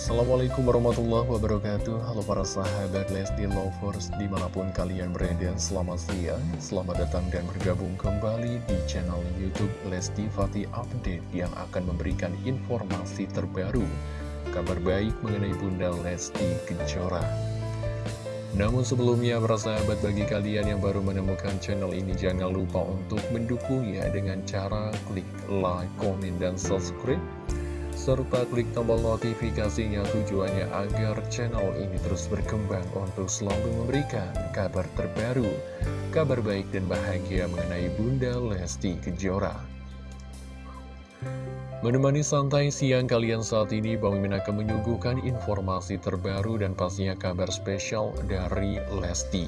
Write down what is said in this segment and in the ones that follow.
Assalamualaikum warahmatullahi wabarakatuh. Halo para sahabat Lesti Lovers Di mana pun kalian berada Selamat siang Selamat datang dan bergabung kembali Di channel Youtube Lesti Fatih Update Yang akan memberikan informasi terbaru Kabar baik mengenai Bunda Lesti Kejora. Namun sebelumnya para sahabat bagi kalian yang baru menemukan channel ini jangan lupa untuk mendukungnya dengan cara klik like, komen, dan subscribe serta klik tombol notifikasinya tujuannya agar channel ini terus berkembang untuk selalu memberikan kabar terbaru, kabar baik dan bahagia mengenai Bunda Lesti Kejora. Menemani santai siang kalian saat ini, Bang Mimin akan menyuguhkan informasi terbaru dan pastinya kabar spesial dari Lesti.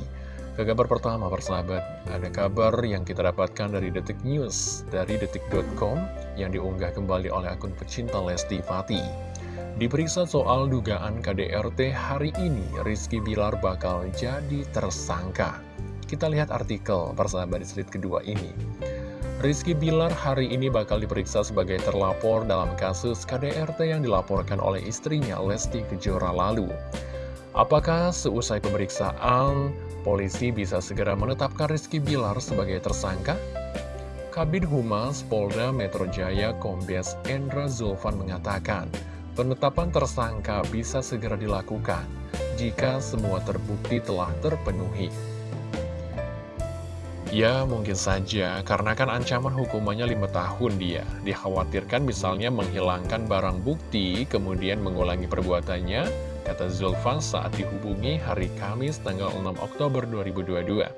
Ke kabar pertama persahabat, ada kabar yang kita dapatkan dari Detik News, dari Detik.com yang diunggah kembali oleh akun pecinta Lesti Fati. Diperiksa soal dugaan KDRT hari ini, Rizky Bilar bakal jadi tersangka. Kita lihat artikel persahabat di slide kedua ini. Rizky Bilar hari ini bakal diperiksa sebagai terlapor dalam kasus KDRT yang dilaporkan oleh istrinya Lesti Kejora lalu. Apakah seusai pemeriksaan polisi bisa segera menetapkan Rizky Bilar sebagai tersangka? Kabin Humas Polda Metro Jaya Kombes Endra Zulfan mengatakan, penetapan tersangka bisa segera dilakukan jika semua terbukti telah terpenuhi. Ya, mungkin saja, karena kan ancaman hukumannya lima tahun dia. Dikhawatirkan misalnya menghilangkan barang bukti, kemudian mengulangi perbuatannya, kata Zulfan saat dihubungi hari Kamis tanggal 6 Oktober 2022.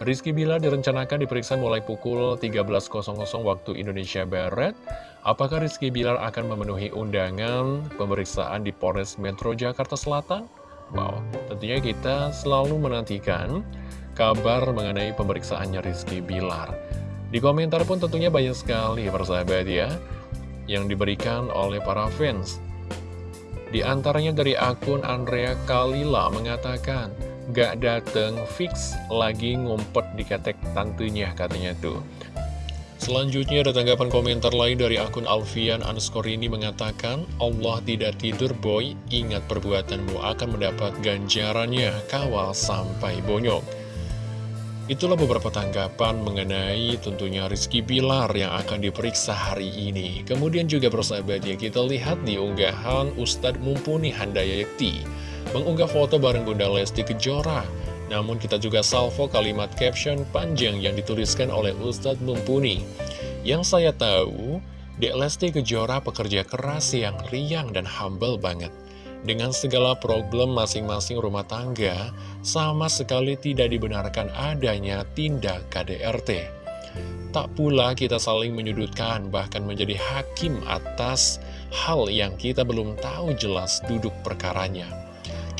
Rizky Bila direncanakan diperiksa mulai pukul 13.00 waktu Indonesia Barat. Apakah Rizky Bilar akan memenuhi undangan pemeriksaan di Polres Metro Jakarta Selatan? Wow, tentunya kita selalu menantikan kabar mengenai pemeriksaannya Rizky Bilar. Di komentar pun tentunya banyak sekali persahabat ya, yang diberikan oleh para fans. Di antaranya dari akun Andrea Kalila mengatakan, Gak dateng, fix lagi ngumpet di ketek tantunya katanya tuh. Selanjutnya ada tanggapan komentar lain dari akun Alfian underscore ini mengatakan, Allah tidak tidur boy, ingat perbuatanmu akan mendapat ganjarannya, kawal sampai bonyok. Itulah beberapa tanggapan mengenai tentunya Rizky Bilar yang akan diperiksa hari ini. Kemudian juga persahabat ya, kita lihat di unggahan Ustadz Mumpuni Handayakti mengunggah foto bareng Bunda Lesti Kejora. Namun kita juga salvo kalimat caption panjang yang dituliskan oleh Ustadz Mumpuni. Yang saya tahu, Dek Lesti Kejora pekerja keras yang riang dan humble banget. Dengan segala problem masing-masing rumah tangga, sama sekali tidak dibenarkan adanya tindak KDRT. Tak pula kita saling menyudutkan, bahkan menjadi hakim atas hal yang kita belum tahu jelas duduk perkaranya.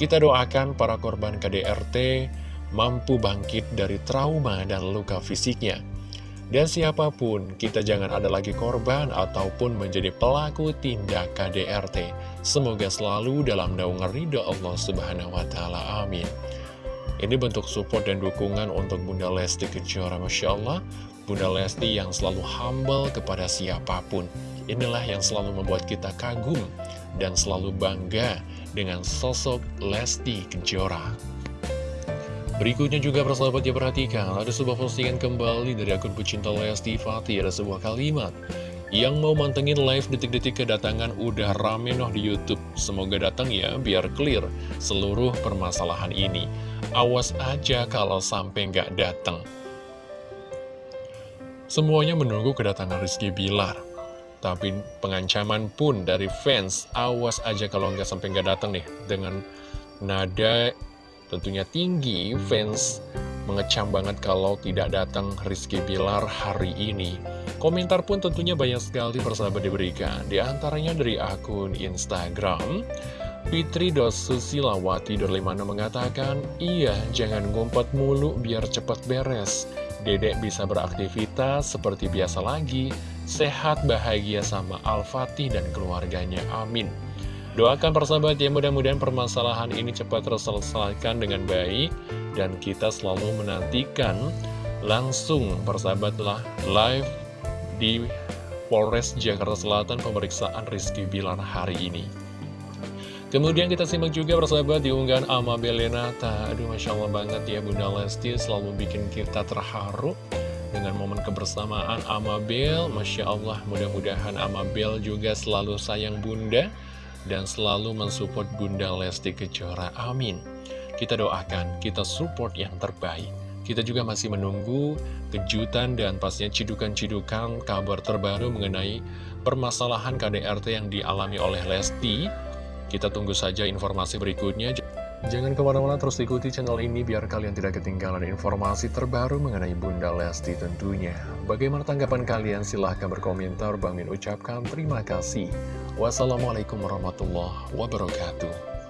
Kita doakan para korban KDRT mampu bangkit dari trauma dan luka fisiknya. Dan siapa pun, kita jangan ada lagi korban ataupun menjadi pelaku tindak KDRT. Semoga selalu dalam naungan ridho Allah Subhanahu wa Ta'ala. Amin. Ini bentuk support dan dukungan untuk Bunda Lesti Kejora. Masya Allah, Bunda Lesti yang selalu humble kepada siapa pun. Inilah yang selalu membuat kita kagum dan selalu bangga dengan sosok Lesti Kejora. Berikutnya juga persahabat ya perhatikan Ada sebuah postingan kembali dari akun pecinta Lesti Fatih. Ada sebuah kalimat Yang mau mantengin live detik-detik kedatangan udah rame noh di Youtube. Semoga datang ya biar clear seluruh permasalahan ini. Awas aja kalau sampai nggak datang. Semuanya menunggu kedatangan Rizky Bilar Tapi pengancaman pun dari fans Awas aja kalau nggak sampai nggak datang nih Dengan nada tentunya tinggi, fans mengecam banget kalau tidak datang Rizky Bilar hari ini. Komentar pun tentunya banyak sekali persahabat diberikan, di antaranya dari akun Instagram. Fitri Susilawati 25 mengatakan, Iya, jangan ngumpet mulu biar cepat beres. Dedek bisa beraktivitas seperti biasa lagi, sehat bahagia sama Al-Fatih dan keluarganya, amin. Doakan persahabat ya mudah-mudahan permasalahan ini cepat terselesaikan dengan baik Dan kita selalu menantikan langsung persahabatlah live di Polres Jakarta Selatan pemeriksaan Rizky Bilar hari ini. Kemudian kita simak juga persahabat di unggahan Ama Belenata Aduh Masya Allah banget ya Bunda Lesti selalu bikin kita terharu Dengan momen kebersamaan Amabel Masya Allah mudah-mudahan Amabel juga selalu sayang Bunda Dan selalu mensupport Bunda Lesti Kejora. Amin. Kita doakan, kita support yang terbaik. Kita juga masih menunggu kejutan dan pastinya cidukan-cidukan kabar terbaru mengenai permasalahan KDRT yang dialami oleh Lesti. Kita tunggu saja informasi berikutnya. Jangan ke mana-mana terus ikuti channel ini biar kalian tidak ketinggalan informasi terbaru mengenai Bunda Lesti tentunya. Bagaimana tanggapan kalian? Silahkan berkomentar. Bang Min ucapkan terima kasih. Wassalamualaikum warahmatullahi wabarakatuh.